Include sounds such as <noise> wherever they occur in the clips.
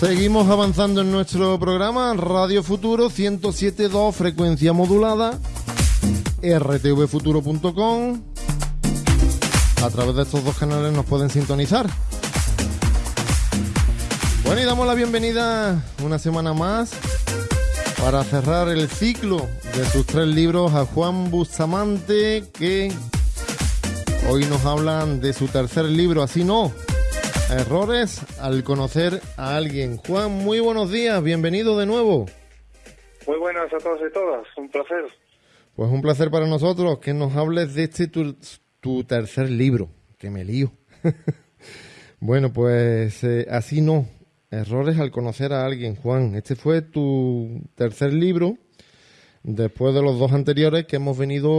Seguimos avanzando en nuestro programa Radio Futuro 107.2 frecuencia modulada rtvfuturo.com A través de estos dos canales nos pueden sintonizar. Bueno, y damos la bienvenida una semana más para cerrar el ciclo de sus tres libros a Juan Bustamante, que hoy nos hablan de su tercer libro, así no, Errores al conocer a alguien. Juan, muy buenos días, bienvenido de nuevo. Muy buenas a todos y todas, un placer. Pues un placer para nosotros que nos hables de este tu, tercer libro, que me lío. <laughs> bueno, pues eh, así no, errores al conocer a alguien, Juan. Este fue tu tercer libro, después de los dos anteriores que hemos venido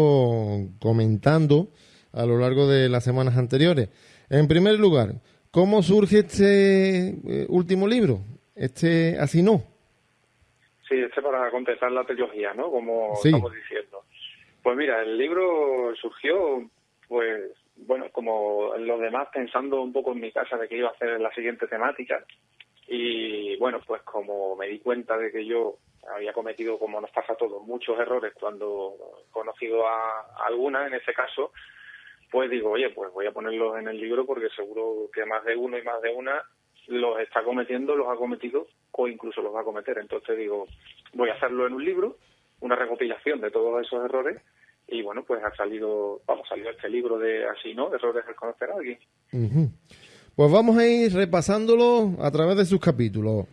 comentando a lo largo de las semanas anteriores. En primer lugar, ¿Cómo surge este eh, último libro? Este así no. Sí, este para contestar la trilogía, ¿no? Como estamos diciendo. Pues mira, el libro surgió, pues, bueno, como los demás, pensando un poco en mi casa de que iba a hacer la siguiente temática. Y bueno, pues como me di cuenta de que yo había cometido, como nos pasa a todos, muchos errores cuando he conocido a, a alguna, en este caso, pues digo, oye, pues voy a ponerlos en el libro porque seguro que más de uno y más de una los está cometiendo, los ha cometido o incluso los va a cometer. Entonces digo, voy a hacerlo en un libro, una recopilación de todos esos errores y bueno, pues ha salido, vamos, salido este libro de así, ¿no? Errores al conocer a alguien. Pues vamos a ir repasándolo a través de sus capítulos.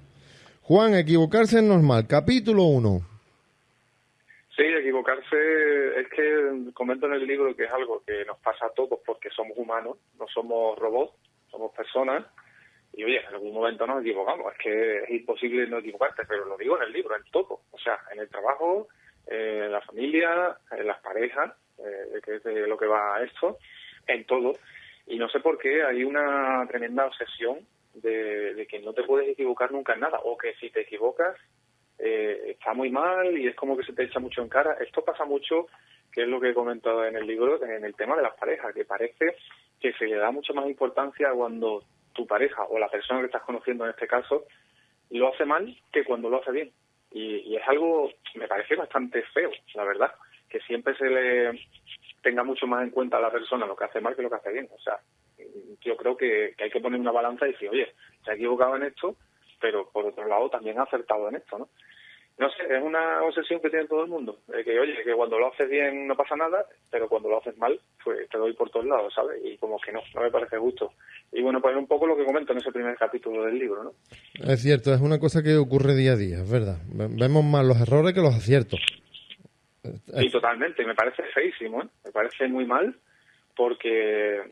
Juan, equivocarse es normal. Capítulo 1. Sí, equivocarse es que comento en el libro que es algo que nos pasa a todos porque somos humanos, no somos robots, somos personas. Y oye, en algún momento nos equivocamos, es que es imposible no equivocarte, pero lo digo en el libro, en todo. O sea, en el trabajo, en la familia, en las parejas, eh, que es de lo que va esto, en todo. Y no sé por qué hay una tremenda obsesión de que no te puedes equivocar nunca en nada, o que si te equivocas eh, está muy mal y es como que se te echa mucho en cara. Esto pasa mucho, que es lo que he comentado en el libro, en el tema de las parejas, que parece que se le da mucha más importancia cuando tu pareja o la persona que estás conociendo en este caso lo hace mal que cuando lo hace bien. Y, es algo, me parece bastante feo, la verdad, que siempre se le tenga mucho más en cuenta a la persona lo que hace mal que lo que hace bien. O sea, yo creo que, que hay que poner una balanza y decir, oye, se ha equivocado en esto, pero por otro lado también ha acertado en esto, ¿no? No sé, es una obsesión que tiene todo el mundo, de que oye, que cuando lo haces bien no pasa nada, pero cuando lo haces mal, pues te doy por todos lados, ¿sabes? Y como que no, no me parece justo. Y bueno, pues es un poco lo que comento en ese primer capítulo del libro, ¿no? Es cierto, es una cosa que ocurre día a día, es verdad. Vemos más los errores que los aciertos. Sí, totalmente, me parece feísimo, ¿eh? Me parece muy mal porque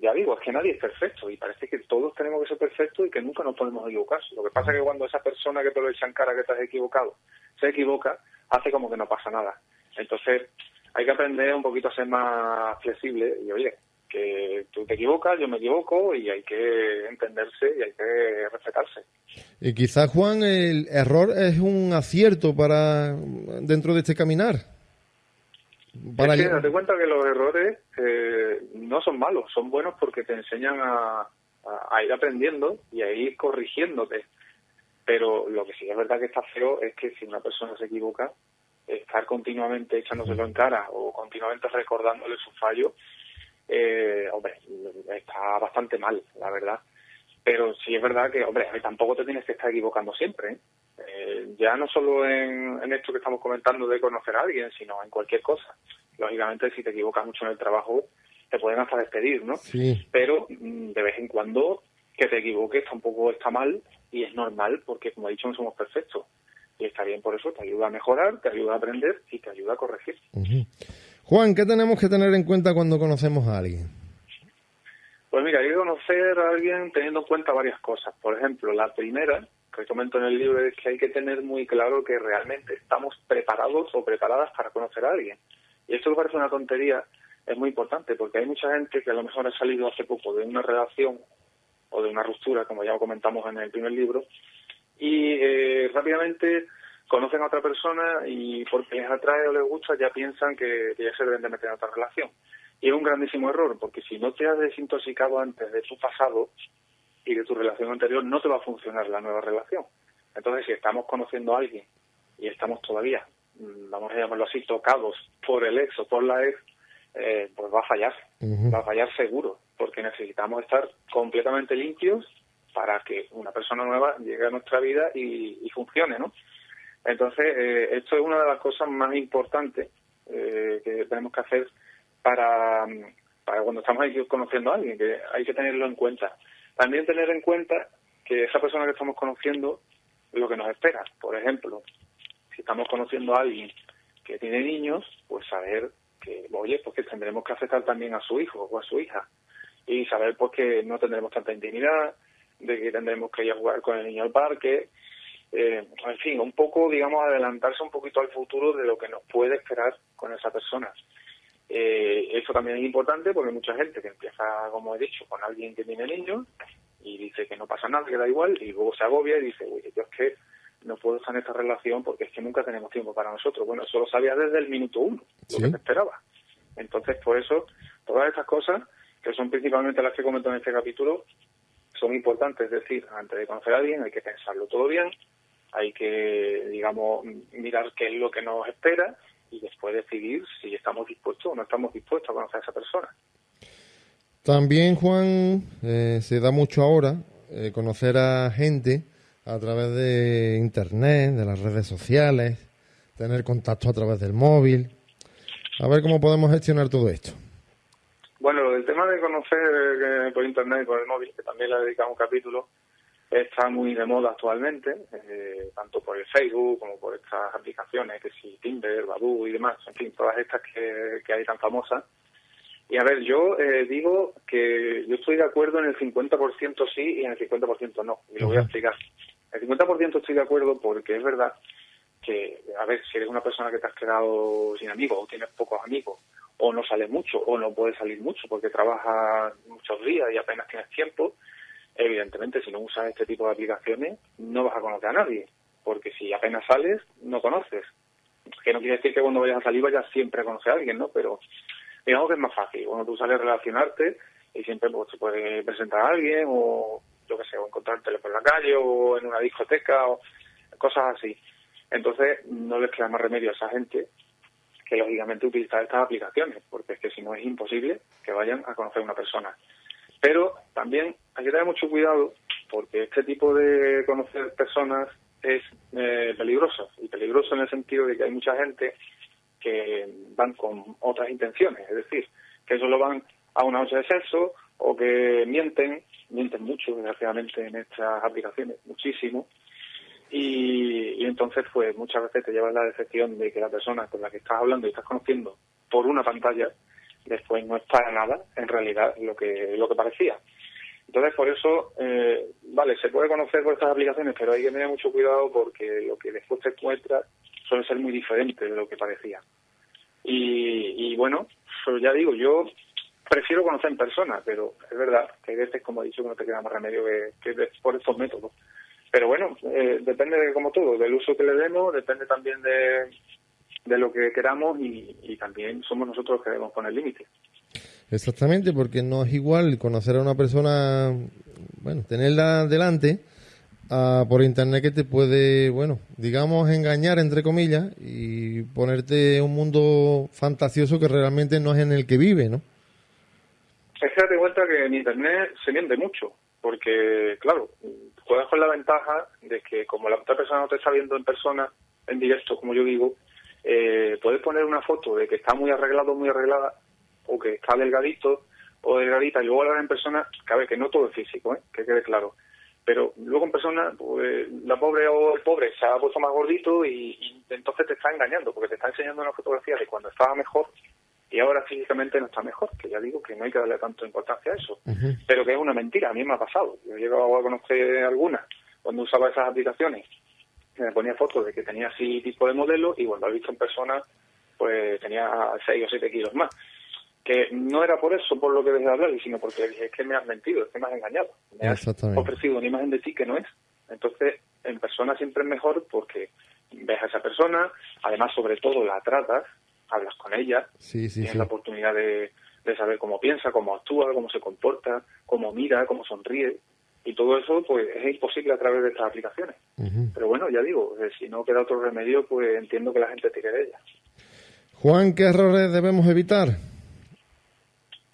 ya digo, es que nadie es perfecto y parece que todos tenemos que ser perfectos y que nunca nos podemos equivocar. Lo que pasa es que cuando esa persona que te lo echa en cara que te has equivocado se equivoca, hace como que no pasa nada. Entonces, hay que aprender un poquito a ser más flexible y oye, que tú te equivocas, yo me equivoco y hay que entenderse y hay que respetarse. Y quizás, Juan, el error es un acierto para dentro de este caminar. Para es que date cuenta que los errores eh, no son malos, son buenos porque te enseñan a, ir aprendiendo y a ir corrigiéndote. Pero lo que sí es verdad que está feo es que si una persona se equivoca, estar continuamente echándoselo en cara o continuamente recordándole su fallo, eh, hombre, está bastante mal, la verdad. Pero sí es verdad que, hombre, tampoco te tienes que estar equivocando siempre. ¿eh? Eh, ya no solo en, esto que estamos comentando de conocer a alguien, sino en cualquier cosa. Lógicamente, si te equivocas mucho en el trabajo, te pueden hasta despedir, ¿no? Sí. Pero mm, de vez en cuando que te equivoques tampoco está mal y es normal porque, como he dicho, no somos perfectos. Y está bien por eso, te ayuda a mejorar, te ayuda a aprender y te ayuda a corregir. Juan, ¿qué tenemos que tener en cuenta cuando conocemos a alguien? Pues mira, hay que conocer a alguien teniendo en cuenta varias cosas. Por ejemplo, la primera que comento en el libro es que hay que tener muy claro que realmente estamos preparados o preparadas para conocer a alguien. Y esto me parece una tontería, es muy importante, porque hay mucha gente que a lo mejor ha salido hace poco de una relación o de una ruptura, como ya comentamos en el primer libro, y eh, rápidamente conocen a otra persona y porque les atrae o les gusta ya piensan que, que ya se deben de meter en otra relación. Y es un grandísimo error, porque si no te has desintoxicado antes de tu pasado, y de tu relación anterior, no te va a funcionar la nueva relación. Entonces, si estamos conociendo a alguien y estamos todavía, mm, vamos a llamarlo así, tocados por el ex o por la ex, eh, pues va a fallar, va a fallar seguro, porque necesitamos estar completamente limpios para que una persona nueva llegue a nuestra vida y, funcione, ¿no? Entonces, eh, esto es una de las cosas más importantes eh, que tenemos que hacer para, para cuando estamos ahí conociendo a alguien, que hay que tenerlo en cuenta. También tener en cuenta que esa persona que estamos conociendo, lo que nos espera. Por ejemplo, si estamos conociendo a alguien que tiene niños, pues saber que, oye, pues que tendremos que aceptar también a su hijo o a su hija. Y saber pues que no tendremos tanta intimidad, de que tendremos que ir a jugar con el niño al parque. Eh, en fin, un poco, digamos, adelantarse un poquito al futuro de lo que nos puede esperar con esa persona. Eh, eso también es importante porque hay mucha gente que empieza, como he dicho, con alguien que tiene niños y dice que no pasa nada, que da igual, y luego se agobia y dice, oye, yo es que no puedo estar en esta relación porque es que nunca tenemos tiempo para nosotros. Bueno, eso lo sabía desde el minuto uno, lo que te esperaba. Entonces, por eso, todas estas cosas, que son principalmente las que comento en este capítulo, son importantes. Es decir, antes de conocer a alguien hay que pensarlo todo bien, hay que, digamos, mirar qué es lo que nos espera y después decidir si estamos dispuestos o no estamos dispuestos a conocer a esa persona. También, Juan, eh, se da mucho ahora eh, conocer a gente a través de Internet, de las redes sociales, tener contacto a través del móvil. A ver cómo podemos gestionar todo esto. Bueno, el tema de conocer eh, por Internet y por el móvil, que también le dedicamos un capítulo, está muy de moda actualmente, eh, tanto por el Facebook como por estas aplicaciones, que si Tinder, Badoo y demás, en fin, todas estas que, hay tan famosas. Y a ver, yo eh, digo que yo estoy de acuerdo en el 50% sí y en el 50% no, y lo voy a explicar. El 50% estoy de acuerdo porque es verdad que, a ver, si eres una persona que te has quedado sin amigos o tienes pocos amigos, o no sales mucho, o no puedes salir mucho porque trabajas muchos días y apenas tienes tiempo, evidentemente si no usas este tipo de aplicaciones no vas a conocer a nadie, porque si apenas sales no conoces. Que no quiere decir que cuando vayas a salir vayas siempre a conocer a alguien, ¿no? Pero digamos que es más fácil. Cuando tú sales a relacionarte y siempre pues, te puede presentar a alguien o yo qué sé, o encontrártelo por la calle o en una discoteca o cosas así. Entonces no les queda más remedio a esa gente que lógicamente utilizar estas aplicaciones, porque es que si no es imposible que vayan a conocer a una persona. Pero también hay que tener mucho cuidado porque este tipo de conocer personas es eh, peligroso, y peligroso en el sentido de que hay mucha gente que van con otras intenciones, es decir, que solo van a una noche de sexo o que mienten, mienten mucho desgraciadamente en estas aplicaciones, muchísimo, y, entonces pues muchas veces te llevas la decepción de que la persona con la que estás hablando y estás conociendo por una pantalla después no es para nada en realidad lo que lo que parecía. Entonces por eso eh, vale se puede conocer por estas aplicaciones pero hay que tener mucho cuidado porque lo que después te encuentras suele ser muy diferente de lo que parecía. Y, bueno pues ya digo yo prefiero conocer en persona pero es verdad que hay veces como he dicho que no te queda más remedio que, que por estos métodos. Pero bueno, eh, depende de como todo, del uso que le demos, depende también de, de lo que queramos y, también somos nosotros los que debemos poner límites. Exactamente, porque no es igual conocer a una persona, bueno, tenerla delante por internet que te puede, bueno, digamos, engañar, entre comillas, y ponerte un mundo fantasioso que realmente no es en el que vive, ¿no? Es que date cuenta que en internet se miente mucho, porque, claro, juegas con la ventaja de que como la otra persona no te está viendo en persona, en directo, como yo digo, eh, puedes poner una foto de que está muy arreglado, muy arreglada, o que está delgadito o delgadita, y luego hablar en persona, cabe que no todo es físico, ¿eh? que quede claro. Pero luego en persona, pues, la pobre o el pobre se ha puesto más gordito y, y entonces te está engañando, porque te está enseñando una fotografía de cuando estaba mejor y ahora físicamente no está mejor, que ya digo que no hay que darle tanto importancia a eso, pero que es una mentira, a mí me ha pasado. Yo he llegado a conocer algunas cuando usaba esas aplicaciones, me ponía fotos de que tenía así tipo de modelo y cuando lo he visto en persona, pues tenía 6 o 7 kilos más. Que no era por eso, por lo que dejé de hablar, sino porque dije, es que me has mentido, es que me has engañado, me has ofrecido una imagen de ti que no es. Entonces, en persona siempre es mejor porque ves a esa persona, además sobre todo la tratas, hablas con ella, tienes la oportunidad de, saber cómo piensa, cómo actúa, cómo se comporta, cómo mira, cómo sonríe. Y todo eso pues es imposible a través de estas aplicaciones. Pero bueno, ya digo, eh, si no queda otro remedio, pues entiendo que la gente tire de ellas. Juan, ¿qué errores debemos evitar?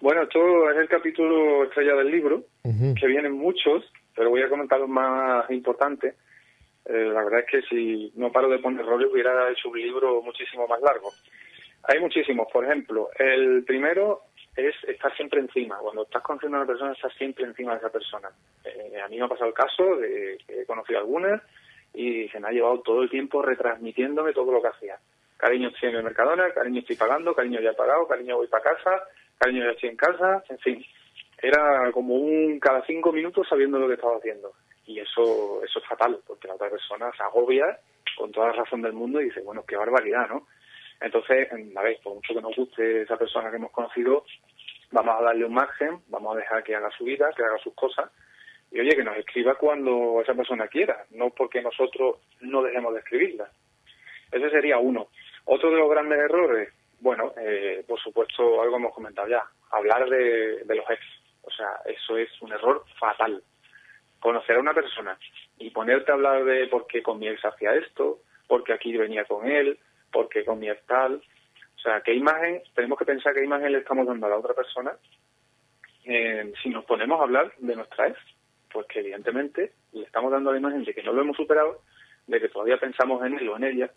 Bueno, esto es el capítulo estrella del libro, que vienen muchos, pero voy a comentar los más importantes. Eh, la verdad es que si no paro de poner errores hubiera hecho un libro muchísimo más largo. Hay muchísimos, por ejemplo, el primero es estar siempre encima. Cuando estás conociendo a una persona, estás siempre encima de esa persona. Eh, a mí me ha pasado el caso de que he conocido algunas y se me ha llevado todo el tiempo retransmitiéndome todo lo que hacía. Cariño, estoy en el Mercadona, cariño, estoy pagando, cariño, ya he pagado, cariño, voy para casa, cariño, ya estoy en casa, en fin. Era como un cada cinco minutos sabiendo lo que estaba haciendo. Y eso, eso es fatal, porque la otra persona se agobia con toda la razón del mundo y dice, bueno, qué barbaridad, ¿no? Entonces, a ver, por mucho que nos guste esa persona que hemos conocido, vamos a darle un margen, vamos a dejar que haga su vida, que haga sus cosas, y oye, que nos escriba cuando esa persona quiera, no porque nosotros no dejemos de escribirla. Ese sería uno. Otro de los grandes errores, bueno, eh, por supuesto, algo hemos comentado ya, hablar de, de los ex. O sea, eso es un error fatal. Conocer a una persona y ponerte a hablar de por qué con mi ex hacía esto, porque aquí venía con él, porque con mi tal. O sea, ¿qué imagen, tenemos que pensar qué imagen le estamos dando a la otra persona eh, si nos ponemos a hablar de nuestra ex? Pues que evidentemente le estamos dando la imagen de que no lo hemos superado, de que todavía pensamos en él o en ella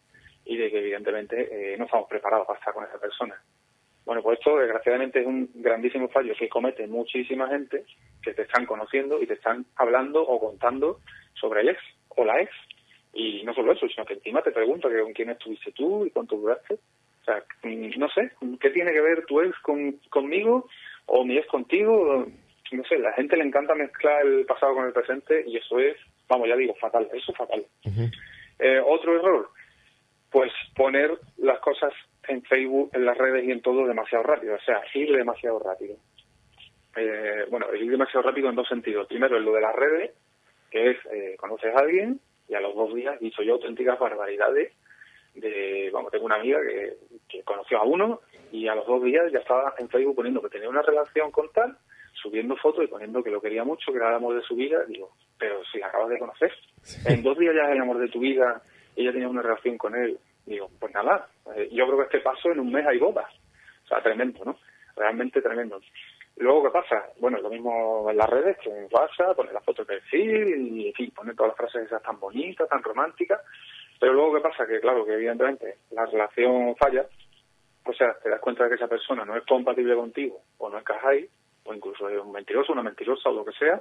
y de que evidentemente eh, no estamos preparados para estar con esa persona. Bueno, pues esto desgraciadamente es un grandísimo fallo que comete muchísima gente que te están conociendo y te están hablando o contando sobre el ex o la ex. Y no solo eso, sino que encima te pregunta que con quién estuviste tú y cuánto duraste. O sea, mm, no sé, ¿qué tiene que ver tu ex con, conmigo o mi ex contigo? No sé, la gente le encanta mezclar el pasado con el presente y eso es, vamos, ya digo, fatal, eso es fatal. eh, otro error, pues poner las cosas en Facebook, en las redes y en todo demasiado rápido, o sea, ir demasiado rápido. Eh, bueno, ir demasiado rápido en dos sentidos. Primero, en lo de las redes, que es, eh, conoces a alguien y a los dos días hizo yo auténticas barbaridades de, vamos, tengo una amiga que, que conoció a uno y a los dos días ya estaba en Facebook poniendo que tenía una relación con tal, subiendo fotos y poniendo que lo quería mucho, que era el amor de su vida. Digo, pero si la acabas de conocer, en dos días ya es el amor de tu vida ella tenía una relación con él. Digo, pues nada, eh, yo creo que este paso en un mes hay bodas. O sea, tremendo, ¿no? Realmente tremendo. Luego, ¿qué pasa? Bueno, lo mismo en las redes que en WhatsApp, poner la foto de perfil y, en fin, poner todas las frases esas tan bonitas, tan románticas. Pero luego, ¿qué pasa? Que, claro, que evidentemente la relación falla. O sea, te das cuenta de que esa persona no es compatible contigo o no encajáis, o incluso es un mentiroso, una mentirosa o lo que sea,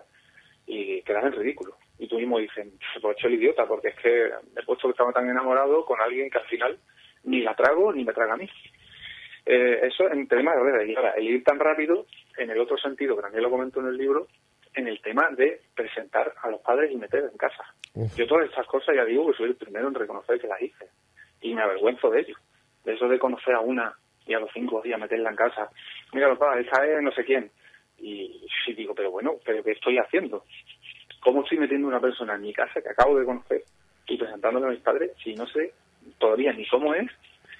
y quedas en ridículo. Y tú mismo dices, se puede hecho el idiota, porque es que he puesto que estaba tan enamorado con alguien que al final ni la trago ni me traga a mí. Eh, eso en tema de redes. Y ahora, el ir tan rápido, en el otro sentido, que también lo comento en el libro, en el tema de presentar a los padres y meter en casa. Yo todas estas cosas ya digo que soy el primero en reconocer que las hice. Y me avergüenzo de ello. De eso de conocer a una y a los cinco días meterla en casa. Mira, papá, esa es no sé quién. Y, y digo, pero bueno, ¿pero qué estoy haciendo? ¿Cómo estoy metiendo una persona en mi casa que acabo de conocer y presentándole a mis padres si no sé todavía ni cómo es,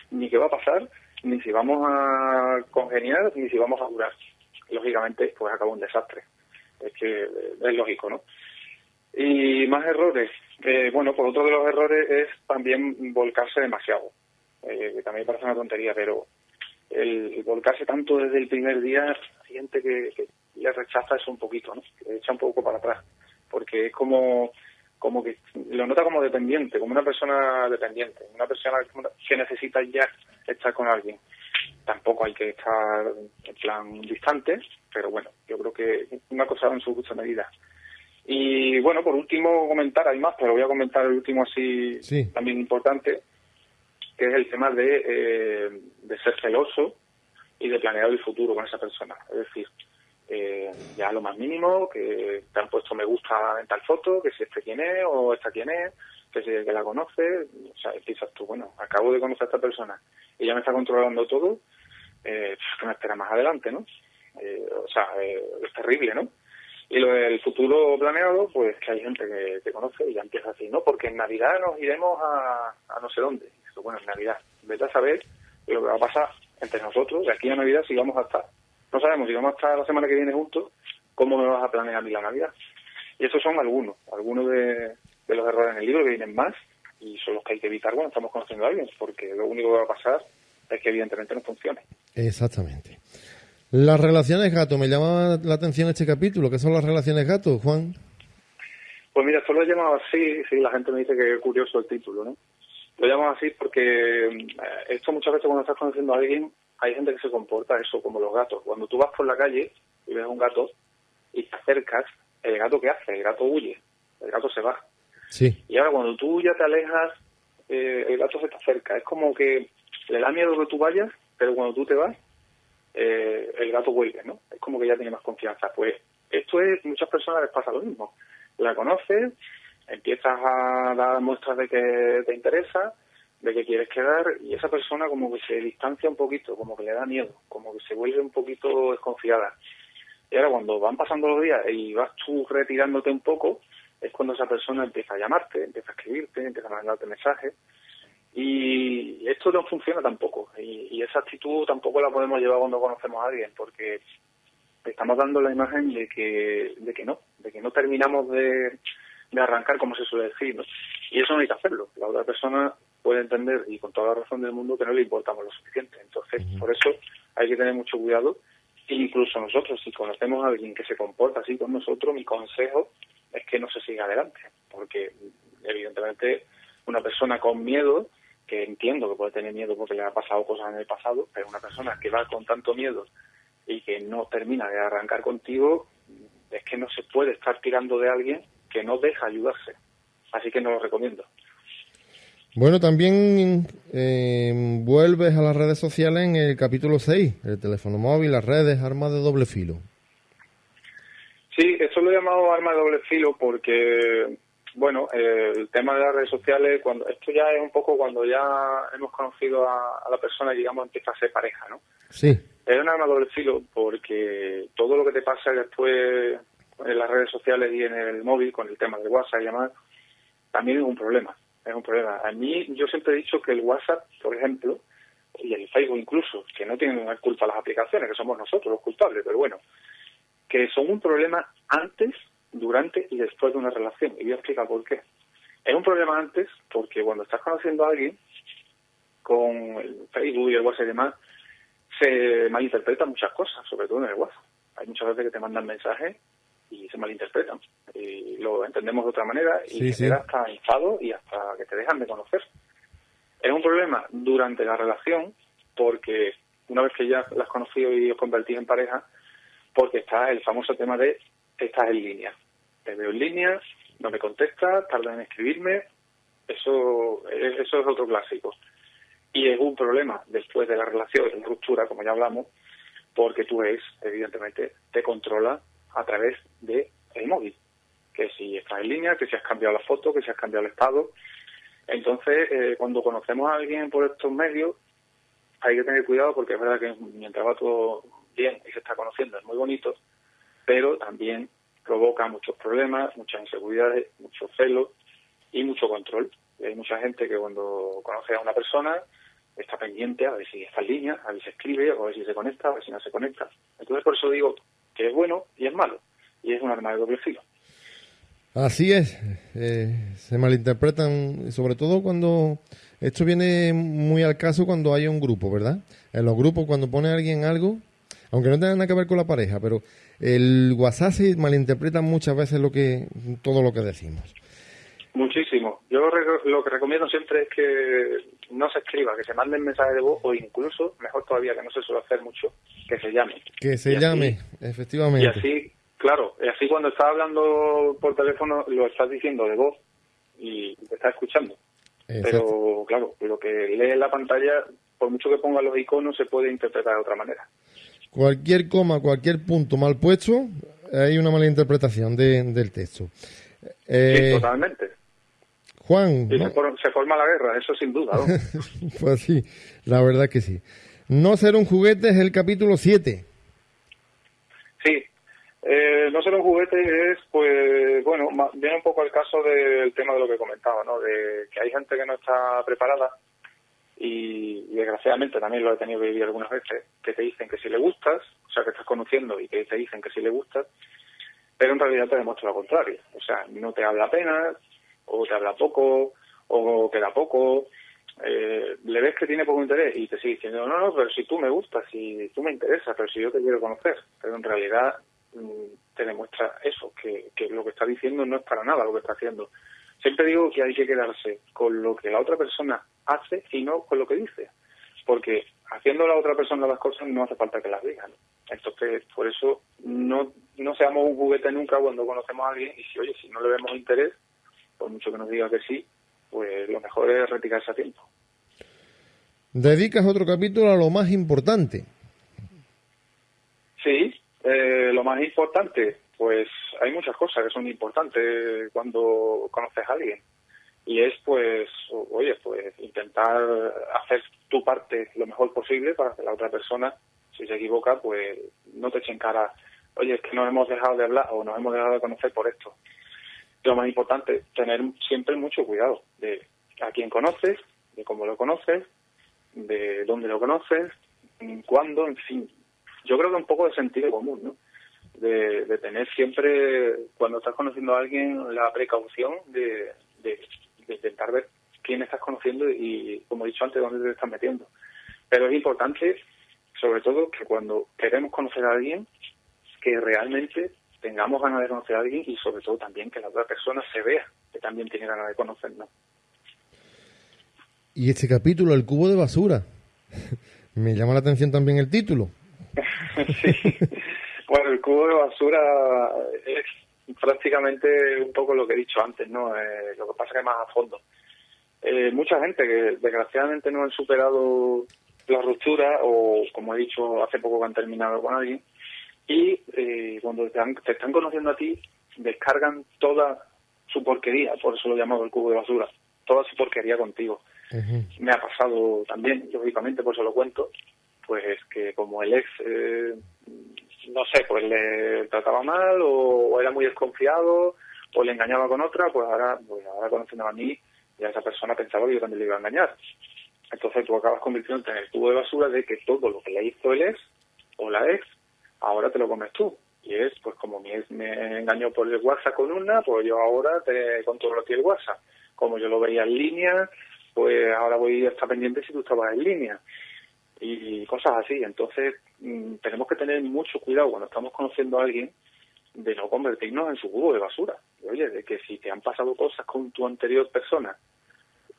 ni qué va a pasar, ni si vamos a congeniar, ni si vamos a durar? Lógicamente, pues acaba un desastre. Es que es lógico, ¿no? Y más errores. Eh, bueno, pues otro de los errores es también volcarse demasiado. Eh, que también parece una tontería, pero el, volcarse tanto desde el primer día, hay gente que, que le rechaza eso un poquito, ¿no? Que echa un poco para atrás porque es como como que lo nota como dependiente, como una persona dependiente, una persona que necesita ya estar con alguien. Tampoco hay que estar en plan distante, pero bueno, yo creo que una cosa en su justa medida. Y bueno, por último comentar, hay más, pero voy a comentar el último así también importante, que es el tema de, eh, de ser celoso y de planear el futuro con esa persona. Es decir, eh, ya lo más mínimo, que te han puesto me gusta en tal foto, que si este quién es o esta quién es, que que la conoce, o sea, piensas tú, bueno, acabo de conocer a esta persona y ya me está controlando todo, eh, que me espera más adelante, ¿no? Eh, o sea, eh, es terrible, ¿no? Y lo del futuro planeado, pues que hay gente que te conoce y ya empieza así, ¿no? Porque en Navidad nos iremos a, no sé dónde. bueno, en Navidad, vete a saber lo que va a pasar entre nosotros, de aquí a Navidad si vamos a estar no sabemos si vamos a estar la semana que viene juntos, ¿cómo me vas a planear a la Navidad? Y esos son algunos, algunos de, los errores en el libro que vienen más y son los que hay que evitar cuando estamos conociendo a alguien, porque lo único que va a pasar es que evidentemente no funcione. Exactamente. Las relaciones gato, me llama la atención este capítulo. ¿Qué son las relaciones gato, Juan? Pues mira, esto lo he llamado así, sí, la gente me dice que es curioso el título, ¿no? Lo llamo así porque eh, esto muchas veces cuando estás conociendo a alguien, hay gente que se comporta eso como los gatos. Cuando tú vas por la calle y ves a un gato y te acercas, ¿el gato qué hace? El gato huye, el gato se va. Sí. Y ahora cuando tú ya te alejas, eh, el gato se te acerca. Es como que le da miedo que tú vayas, pero cuando tú te vas, eh, el gato vuelve, ¿no? Es como que ya tiene más confianza. Pues esto es, muchas personas les pasa lo mismo. La conoces, empiezas a dar muestras de que te interesa, de que quieres quedar, y esa persona como que se distancia un poquito, como que le da miedo, como que se vuelve un poquito desconfiada. Y ahora cuando van pasando los días y vas tú retirándote un poco, es cuando esa persona empieza a llamarte, empieza a escribirte, empieza a mandarte mensajes. Y esto no funciona tampoco. Y, esa actitud tampoco la podemos llevar cuando conocemos a alguien, porque estamos dando la imagen de que, de que no, de que no terminamos de, de arrancar, como se suele decir. Y eso no hay que hacerlo. La otra persona puede entender, y con toda la razón del mundo, que no le importamos lo suficiente. Entonces, por eso hay que tener mucho cuidado. E incluso nosotros, si conocemos a alguien que se comporta así con nosotros, mi consejo es que no se siga adelante. Porque, evidentemente, una persona con miedo que entiendo que puede tener miedo porque le ha pasado cosas en el pasado, pero una persona que va con tanto miedo y que no termina de arrancar contigo, es que no se puede estar tirando de alguien que no deja ayudarse. Así que no lo recomiendo. Bueno, también eh, vuelves a las redes sociales en el capítulo 6, el teléfono móvil, las redes, armas de doble filo. Sí, eso lo he llamado arma de doble filo porque bueno, eh, el tema de las redes sociales, cuando esto ya es un poco cuando ya hemos conocido a, la persona y digamos empieza a ser pareja, ¿no? Sí. Es un arma doble filo porque todo lo que te pasa después en las redes sociales y en el móvil con el tema de WhatsApp y demás, también es un problema, es un problema. A mí yo siempre he dicho que el WhatsApp, por ejemplo, y el Facebook incluso, que no tienen culpa las aplicaciones, que somos nosotros los culpables, pero bueno, que son un problema antes durante y después de una relación. Y voy a explicar por qué. Es un problema antes porque cuando estás conociendo a alguien, con el Facebook y el WhatsApp y demás, se malinterpretan muchas cosas, sobre todo en el WhatsApp. Hay muchas veces que te mandan mensajes y se malinterpretan. Y lo entendemos de otra manera y te hasta enfado y hasta que te dejan de conocer. Es un problema durante la relación porque una vez que ya las has conocido y os convertís en pareja, porque está el famoso tema de estás en línea. Te veo en línea, no me contestas, tarda en escribirme, eso, eso es otro clásico. Y es un problema después de la relación, en ruptura, como ya hablamos, porque tú es, evidentemente, te controla a través de el móvil. Que si estás en línea, que si has cambiado la foto, que si has cambiado el estado. Entonces, eh, cuando conocemos a alguien por estos medios, hay que tener cuidado porque es verdad que mientras va todo bien y se está conociendo es muy bonito, pero también provoca muchos problemas, muchas inseguridades, mucho celo y mucho control. hay mucha gente que cuando conoce a una persona está pendiente a ver si está en línea, a ver si escribe, a ver si se conecta, a ver si no se conecta. Entonces por eso digo que es bueno y es malo, y es un arma de doble filo. Así es, eh, se malinterpretan, sobre todo cuando esto viene muy al caso cuando hay un grupo, ¿verdad? En los grupos cuando pone alguien algo, aunque no tenga nada que ver con la pareja, pero el WhatsApp se malinterpreta muchas veces lo que todo lo que decimos. Muchísimo. Yo lo que recomiendo siempre es que no se escriba, que se manden mensajes de voz o incluso, mejor todavía, que no se suele hacer mucho, que se llame. Que se llame, efectivamente. Y así, claro, y así cuando estás hablando por teléfono lo estás diciendo de voz y te estás escuchando. Pero claro, lo que lee en la pantalla, por mucho que ponga los iconos, se puede interpretar de otra manera cualquier coma, cualquier punto mal puesto, hay una mala interpretación del texto. Eh, totalmente. Juan. se, forma la guerra, eso sin duda. <laughs> pues sí, la verdad que sí. No ser un juguete es el capítulo 7. Sí, eh, no ser un juguete es, pues, bueno, viene un poco el caso del tema de lo que comentaba, ¿no? De que hay gente que no está preparada y, desgraciadamente también lo he tenido que vivir algunas veces, que te dicen que si le gustas, o sea, que estás conociendo y que te dicen que si le gustas, pero en realidad te demuestra lo contrario. O sea, no te habla apenas, o te habla poco, o te da poco, eh, le ves que tiene poco interés y te sigue diciendo, no, no, pero si tú me gustas, si tú me interesas, pero si yo te quiero conocer. Pero en realidad mm, te demuestra eso, que, que lo que está diciendo no es para nada lo que está haciendo. Siempre digo que hay que quedarse con lo que la otra persona hace y no con lo que dice. Porque haciendo la otra persona las cosas no hace falta que las digan. Entonces, por eso no, no seamos un juguete nunca cuando conocemos a alguien y si, oye, si no le vemos interés, por mucho que nos diga que sí, pues lo mejor es retirarse a tiempo. Dedicas otro capítulo a lo más importante. Sí, eh, lo más importante, pues hay muchas cosas que son importantes cuando conoces a alguien. Y es, pues, oye, pues intentar hacer tu parte lo mejor posible para que la otra persona, si se equivoca, pues no te eche en cara, oye, es que nos hemos dejado de hablar o nos hemos dejado de conocer por esto lo más importante, tener siempre mucho cuidado de a quién conoces, de cómo lo conoces, de dónde lo conoces, cuándo, en fin. Yo creo que un poco de sentido común, ¿no? De, tener siempre, cuando estás conociendo a alguien, la precaución de, de, intentar ver quién estás conociendo y, como he dicho antes, dónde te estás metiendo. Pero es importante, sobre todo, que cuando queremos conocer a alguien, que realmente tengamos ganas de conocer a alguien y sobre todo también que la otra persona se vea que también tiene ganas de conocernos. Y este capítulo, el cubo de basura, <laughs> me llama la atención también el título. <laughs> <laughs> sí, bueno, el cubo de basura es prácticamente un poco lo que he dicho antes, ¿no? Eh, lo que pasa que más a fondo. Eh, mucha gente que desgraciadamente no han superado la ruptura o, como he dicho hace poco que han terminado con alguien, y eh, cuando te, están conociendo a ti, descargan toda su porquería, por eso lo llamado el cubo de basura, toda su porquería contigo. Me ha pasado también, lógicamente, por eso lo cuento, pues que como el ex, eh, no sé, pues le trataba mal o, era muy desconfiado o le engañaba con otra, pues ahora, pues ahora conociendo a mí, ya esa persona pensaba que yo también le iba a engañar. Entonces tú acabas convirtiéndote en el cubo de basura de que todo lo que le hizo el ex o la ex ahora te lo comes tú. Y es, pues como me, me engañó por el WhatsApp con una, pues yo ahora te controlo a ti el WhatsApp. Como yo lo veía en línea, pues ahora voy a estar pendiente si tú estabas en línea. Y cosas así. Entonces, mm, tenemos que tener mucho cuidado cuando estamos conociendo a alguien de no convertirnos en su cubo de basura. Oye, de que si te han pasado cosas con tu anterior persona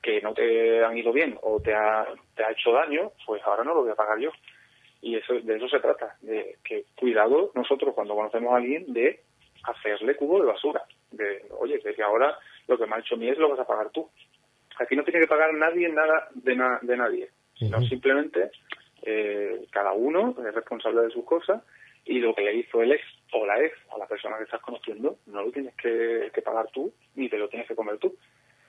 que no te han ido bien o te ha, te ha hecho daño, pues ahora no lo voy a pagar yo y eso de eso se trata, de que cuidado nosotros cuando conocemos a alguien de hacerle cubo de basura, de oye, que ahora lo que me ha hecho mí es lo vas a pagar tú. Aquí no tiene que pagar nadie nada de, de nadie, sino simplemente eh, cada uno es responsable de sus cosas y lo que le hizo el ex o la ex a la persona que estás conociendo no lo tienes que, que pagar tú ni te lo tienes que comer tú.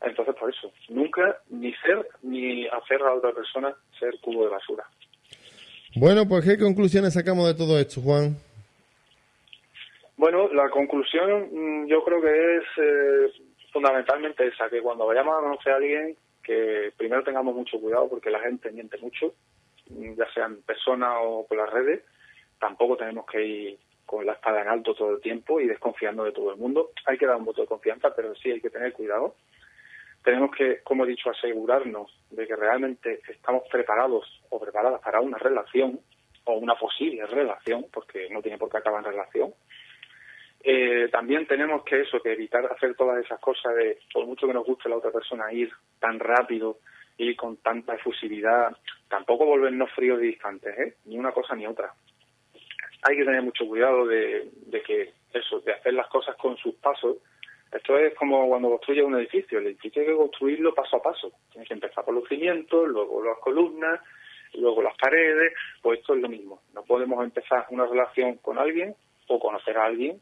Entonces, por eso, nunca ni ser ni hacer a otra persona ser cubo de basura. Bueno, pues ¿qué conclusiones sacamos de todo esto, Juan? Bueno, la conclusión mm, yo creo que es eh, fundamentalmente esa, que cuando vayamos a conocer a alguien, que primero tengamos mucho cuidado porque la gente miente mucho, mm, ya sea en persona o por las redes, tampoco tenemos que ir con la espada en alto todo el tiempo y desconfiando de todo el mundo. Hay que dar un voto de confianza, pero sí hay que tener cuidado tenemos que, como he dicho, asegurarnos de que realmente estamos preparados o preparadas para una relación o una posible relación, porque no tiene por qué acabar en relación. Eh, también tenemos que eso, que evitar hacer todas esas cosas de, por mucho que nos guste la otra persona, ir tan rápido y con tanta efusividad, tampoco volvernos fríos y distantes, ¿eh? ni una cosa ni otra. Hay que tener mucho cuidado de, de que eso, de hacer las cosas con sus pasos esto es como cuando construyes un edificio. El edificio hay que construirlo paso a paso. Tienes que empezar por los cimientos, luego las columnas, luego las paredes. Pues esto es lo mismo. No podemos empezar una relación con alguien o conocer a alguien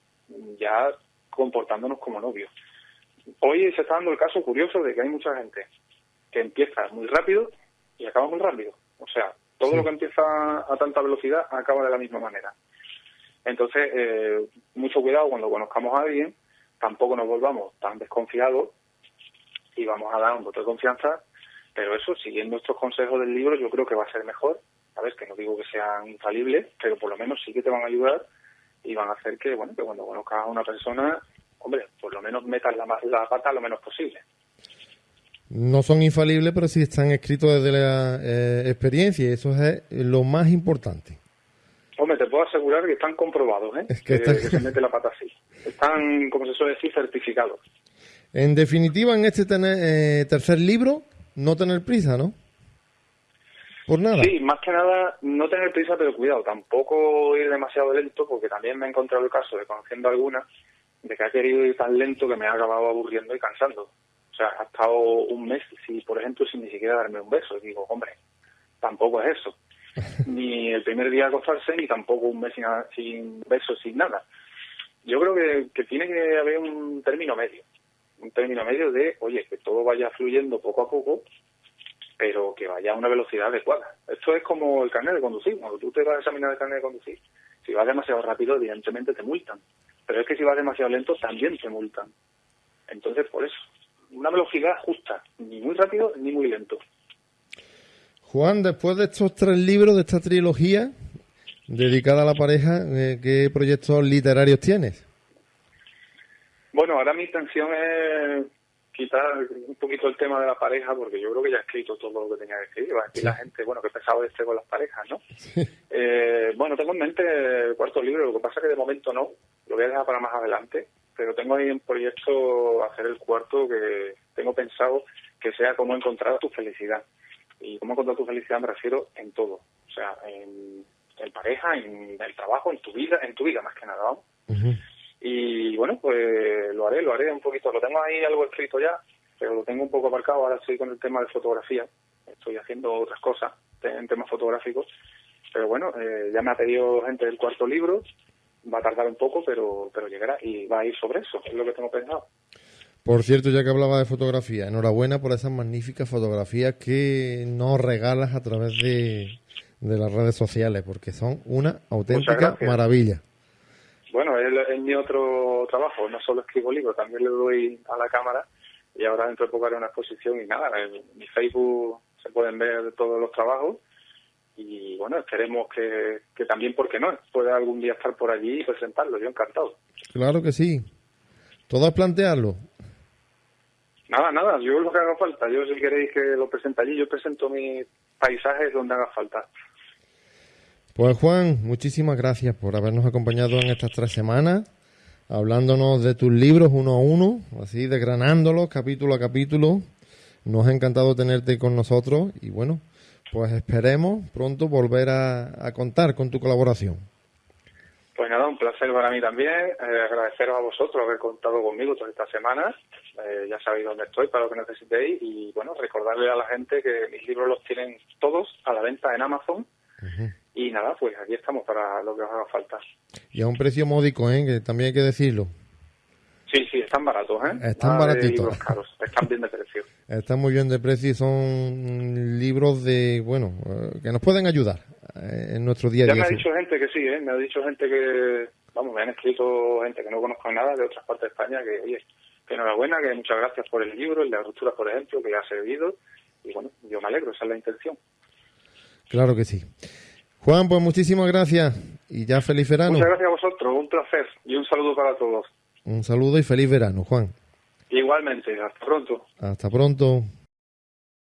ya comportándonos como novios. Hoy se está dando el caso curioso de que hay mucha gente que empieza muy rápido y acaba muy rápido. O sea, todo lo que empieza a tanta velocidad acaba de la misma manera. Entonces, eh, mucho cuidado cuando conozcamos a alguien tampoco nos volvamos tan desconfiados y vamos a dar un voto de confianza, pero eso, siguiendo estos consejos del libro, yo creo que va a ser mejor, ¿sabes? Que no digo que sean infalibles, pero por lo menos sí que te van a ayudar y van a hacer que, bueno, que cuando conozcas a una persona, hombre, por lo menos metas la, la pata lo menos posible. No son infalibles, pero sí están escritos desde la eh, experiencia y eso es lo más importante. Hombre, te puedo asegurar que están comprobados, ¿eh? Es que, se mete la pata así. Están, como se suele decir, certificados. En definitiva, en este eh, tercer libro, no tener prisa, ¿no? Por nada. Sí, más que nada, no tener prisa, pero cuidado, tampoco ir demasiado lento, porque también me he encontrado el caso de conociendo alguna, de que ha querido ir tan lento que me ha acabado aburriendo y cansando. O sea, ha estado un mes, si por ejemplo, sin ni siquiera darme un beso. Y digo, hombre, tampoco es eso. <laughs> ni el primer día acostarse, ni tampoco un mes sin, sin besos, sin nada. Yo creo que, que tiene que haber un término medio. Un término medio de, oye, que todo vaya fluyendo poco a poco pero que vaya a una velocidad adecuada. Esto es como el carnet de conducir. Cuando tú te vas a examinar el carnet de conducir, si vas demasiado rápido, evidentemente te multan. Pero es que si vas demasiado lento, también te multan. Entonces, por eso, una velocidad justa, ni muy rápido ni muy lento. Juan, después de estos tres libros, de esta trilogía dedicada a la pareja, eh, ¿qué proyectos literarios tienes? Bueno, ahora mi intención es quitar un poquito el tema de la pareja, porque yo creo que ya he escrito todo lo que tenía que escribir. Va a decir la gente, bueno, que pesado este con las parejas, ¿no? <laughs> Eh, bueno, tengo en mente el cuarto libro, lo que pasa es que de momento no, lo voy a dejar para más adelante, pero tengo ahí en proyecto hacer el cuarto que tengo pensado que sea cómo encontrar tu felicidad. Y cómo encontrar tu felicidad me refiero en todo, o sea, en, pareja, en el trabajo, en tu vida, en tu vida más que nada, vamos. Y bueno, pues lo haré, lo haré un poquito. Lo tengo ahí algo escrito ya, pero lo tengo un poco aparcado. Ahora estoy con el tema de fotografía. Estoy haciendo otras cosas en temas fotográficos. Pero bueno, eh, ya me ha pedido gente del cuarto libro. Va a tardar un poco, pero, pero llegará y va a ir sobre eso. Es lo que tengo pensado. Por cierto, ya que hablaba de fotografía, enhorabuena por esas magníficas fotografías que nos regalas a través de, de las redes sociales, porque son una auténtica maravilla. Bueno, es, mi otro trabajo, no solo escribo libros, también le doy a la cámara y ahora dentro de poco haré una exposición y nada, en mi Facebook se pueden ver todos los trabajos y bueno, esperemos que, que también, porque no? Pueda algún día estar por allí y presentarlo, yo encantado. Claro que sí, todo es plantearlo. Nada, nada, yo lo que haga falta, yo si queréis que lo presente allí, yo presento mis paisajes donde haga falta. Pues Juan, muchísimas gracias por habernos acompañado en estas tres semanas, hablándonos de tus libros uno a uno, así desgranándolos capítulo a capítulo. Nos ha encantado tenerte con nosotros y bueno, pues esperemos pronto volver a, contar con tu colaboración. Pues nada, un placer para mí también. Eh, agradeceros a vosotros haber contado conmigo todas estas semanas. Eh, ya sabéis dónde estoy para lo que necesitéis. Y bueno, recordarle a la gente que mis libros los tienen todos a la venta en Amazon. Y nada, pues aquí estamos para lo que os haga falta. Y a un precio módico, ¿eh? que también hay que decirlo. Sí, sí, están baratos, ¿eh? Están baratitos. están bien de precio. <laughs> están muy bien de precio y son libros de, bueno, eh, que nos pueden ayudar eh, en nuestro día a día. Ya me ha dicho gente que sí, ¿eh? Me ha dicho gente que, vamos, me han escrito gente que no conozco nada de otras partes de España que, oye, que enhorabuena, que muchas gracias por el libro, el de la ruptura, por ejemplo, que ha servido. Y bueno, yo me alegro, esa es la intención. Claro que sí. Juan, pues muchísimas gracias y ya feliz verano. Muchas gracias a vosotros, un placer y un saludo para todos. Un saludo y feliz verano, Juan. Igualmente, hasta pronto. Hasta pronto.